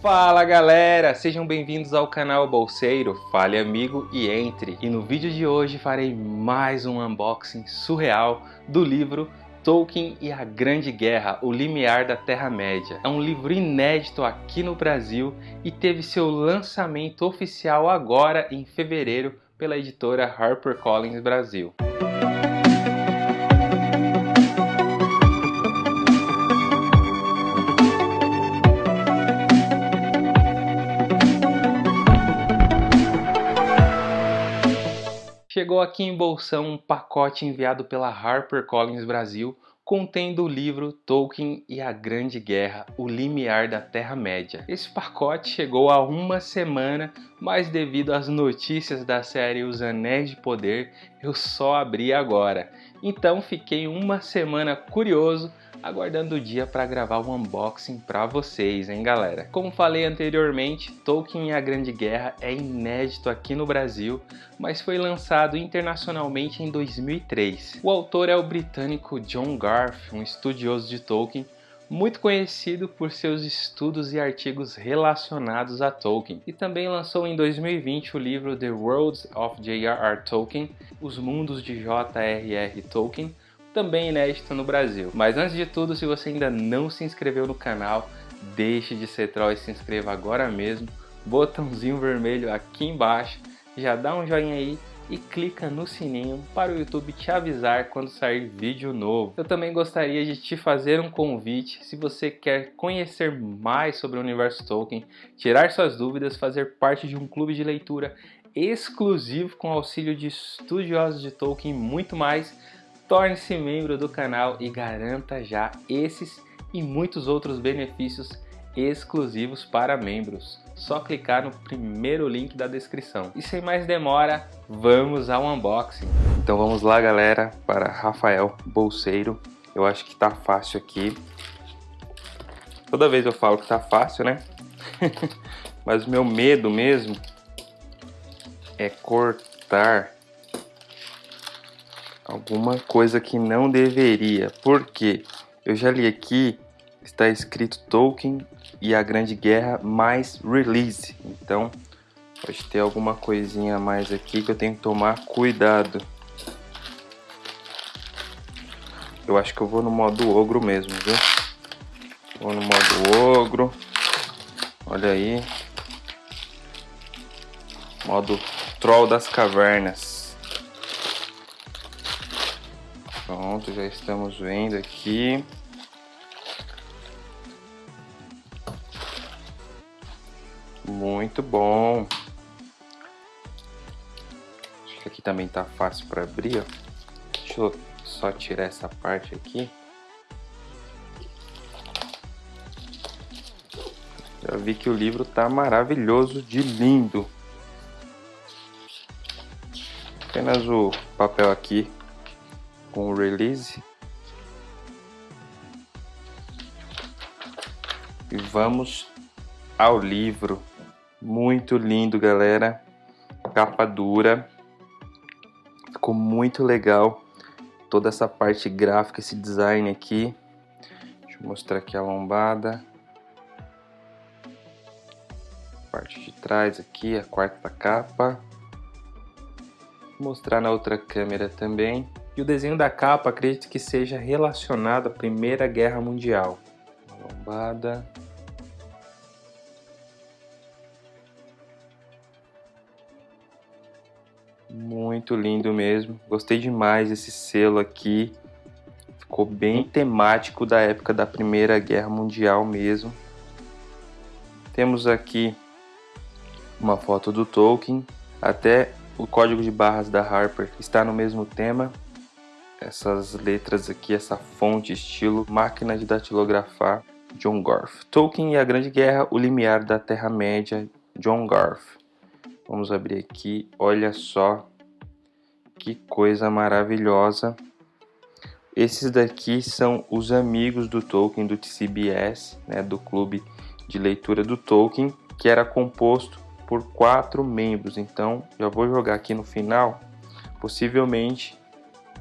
Fala galera, sejam bem-vindos ao canal Bolseiro, fale amigo e entre. E no vídeo de hoje farei mais um unboxing surreal do livro Tolkien e a Grande Guerra, o Limiar da Terra-média. É um livro inédito aqui no Brasil e teve seu lançamento oficial agora em fevereiro pela editora HarperCollins Brasil. Chegou aqui em bolsão um pacote enviado pela HarperCollins Brasil contendo o livro Tolkien e a Grande Guerra, o limiar da Terra-média. Esse pacote chegou há uma semana, mas devido às notícias da série Os Anéis de Poder, eu só abri agora. Então fiquei uma semana curioso aguardando o dia para gravar o unboxing para vocês, hein galera? Como falei anteriormente, Tolkien e a Grande Guerra é inédito aqui no Brasil, mas foi lançado internacionalmente em 2003. O autor é o britânico John Garth, um estudioso de Tolkien, muito conhecido por seus estudos e artigos relacionados a Tolkien, e também lançou em 2020 o livro The Worlds of J.R.R. Tolkien, Os Mundos de J.R.R. Tolkien, também inédito no Brasil. Mas antes de tudo, se você ainda não se inscreveu no canal, deixe de ser troll e se inscreva agora mesmo. Botãozinho vermelho aqui embaixo, já dá um joinha aí e clica no sininho para o YouTube te avisar quando sair vídeo novo. Eu também gostaria de te fazer um convite se você quer conhecer mais sobre o universo Tolkien, tirar suas dúvidas, fazer parte de um clube de leitura exclusivo com auxílio de estudiosos de Tolkien e muito mais Torne-se membro do canal e garanta já esses e muitos outros benefícios exclusivos para membros. Só clicar no primeiro link da descrição. E sem mais demora, vamos ao unboxing. Então vamos lá galera, para Rafael Bolseiro. Eu acho que tá fácil aqui. Toda vez eu falo que tá fácil, né? Mas o meu medo mesmo é cortar alguma coisa que não deveria. Porque eu já li aqui, está escrito Tolkien e a Grande Guerra mais release. Então, pode ter alguma coisinha a mais aqui que eu tenho que tomar cuidado. Eu acho que eu vou no modo ogro mesmo, viu? Vou no modo ogro. Olha aí. Modo troll das cavernas. Pronto, já estamos vendo aqui. Muito bom. Acho que aqui também tá fácil para abrir, ó. Deixa eu só tirar essa parte aqui. Já vi que o livro tá maravilhoso de lindo. Apenas o papel aqui com o release. E vamos ao livro. Muito lindo, galera. Capa dura. Ficou muito legal. Toda essa parte gráfica, esse design aqui. Deixa eu mostrar aqui a lombada. Parte de trás aqui, a quarta capa. Vou mostrar na outra câmera também. E o desenho da capa acredito que seja relacionado à Primeira Guerra Mundial. Uma lombada. Muito lindo mesmo. Gostei demais desse selo aqui. Ficou bem temático da época da Primeira Guerra Mundial mesmo. Temos aqui uma foto do Tolkien. Até o código de barras da Harper está no mesmo tema essas letras aqui, essa fonte estilo máquina de datilografar John Garth. Tolkien e a Grande Guerra, o limiar da Terra-média, John Garth. Vamos abrir aqui, olha só que coisa maravilhosa. Esses daqui são os amigos do Tolkien, do TCBS, né, do clube de leitura do Tolkien, que era composto por quatro membros. Então, já vou jogar aqui no final, possivelmente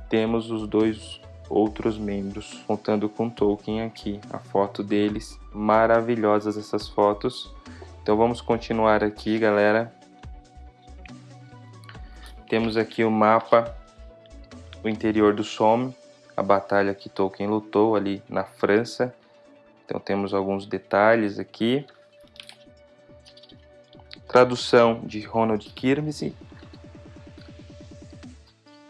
temos os dois outros membros, contando com Tolkien aqui, a foto deles, maravilhosas essas fotos. Então vamos continuar aqui, galera. Temos aqui o mapa, o interior do Somme, a batalha que Tolkien lutou ali na França. Então temos alguns detalhes aqui. Tradução de Ronald Kirmese.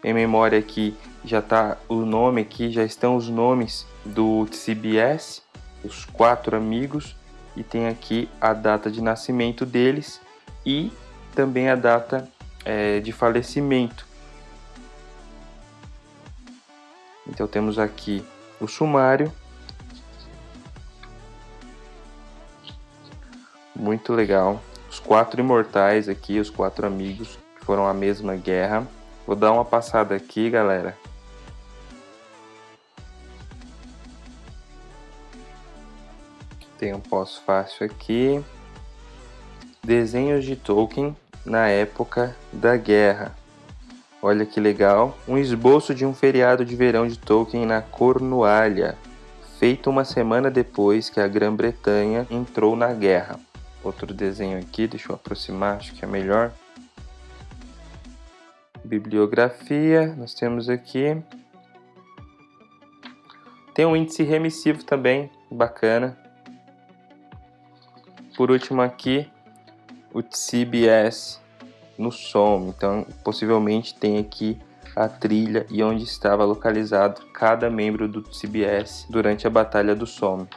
Em memória aqui já está o nome aqui, já estão os nomes do CBS, os quatro amigos, e tem aqui a data de nascimento deles e também a data é, de falecimento. Então temos aqui o sumário. Muito legal. Os quatro imortais aqui, os quatro amigos que foram a mesma guerra. Vou dar uma passada aqui, galera. Tem um pós-fácil aqui. Desenhos de Tolkien na época da guerra. Olha que legal, um esboço de um feriado de verão de Tolkien na Cornualha, feito uma semana depois que a Grã-Bretanha entrou na guerra. Outro desenho aqui, deixa eu aproximar, acho que é melhor. Bibliografia, nós temos aqui. Tem um índice remissivo também, bacana. Por último aqui, o CBS no som. Então, possivelmente tem aqui a trilha e onde estava localizado cada membro do CBS durante a Batalha do Somme.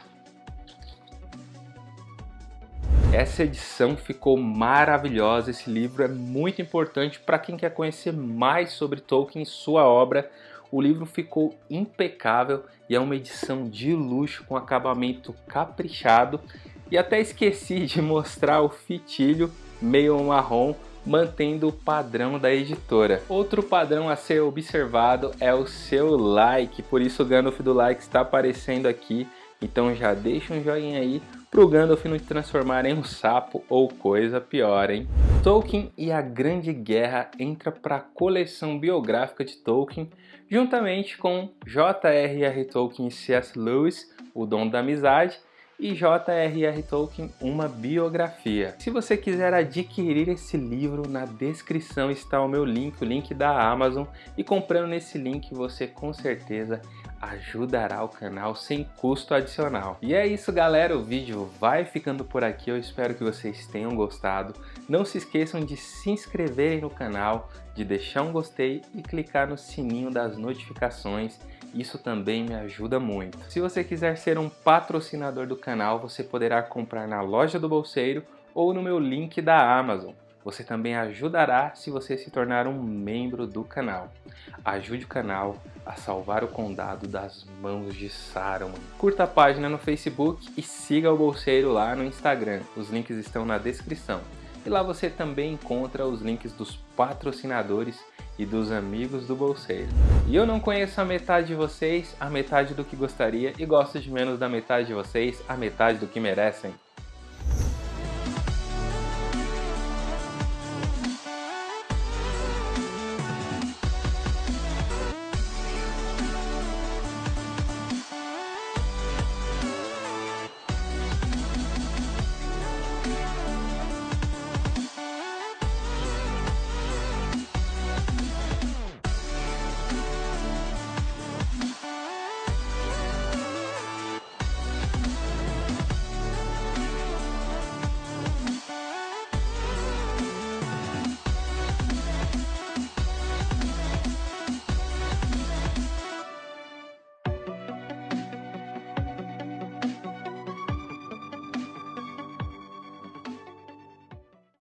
Essa edição ficou maravilhosa, esse livro é muito importante para quem quer conhecer mais sobre Tolkien e sua obra. O livro ficou impecável e é uma edição de luxo com acabamento caprichado e até esqueci de mostrar o fitilho meio marrom mantendo o padrão da editora. Outro padrão a ser observado é o seu like, por isso o Gandalf do like está aparecendo aqui, então já deixa um joinha aí pro Gandalf não te transformar em um sapo ou coisa pior, hein? Tolkien e a Grande Guerra entra para a coleção biográfica de Tolkien, juntamente com J.R.R. Tolkien e C.S. Lewis, O Dom da Amizade, e J.R.R. Tolkien, uma biografia. Se você quiser adquirir esse livro, na descrição está o meu link, o link da Amazon, e comprando nesse link você com certeza ajudará o canal sem custo adicional. E é isso galera, o vídeo vai ficando por aqui, eu espero que vocês tenham gostado. Não se esqueçam de se inscreverem no canal, de deixar um gostei e clicar no sininho das notificações isso também me ajuda muito. Se você quiser ser um patrocinador do canal, você poderá comprar na loja do Bolseiro ou no meu link da Amazon. Você também ajudará se você se tornar um membro do canal. Ajude o canal a salvar o condado das mãos de Saruman. Curta a página no Facebook e siga o Bolseiro lá no Instagram. Os links estão na descrição. E lá você também encontra os links dos patrocinadores e dos amigos do bolseiro. E eu não conheço a metade de vocês, a metade do que gostaria, e gosto de menos da metade de vocês, a metade do que merecem.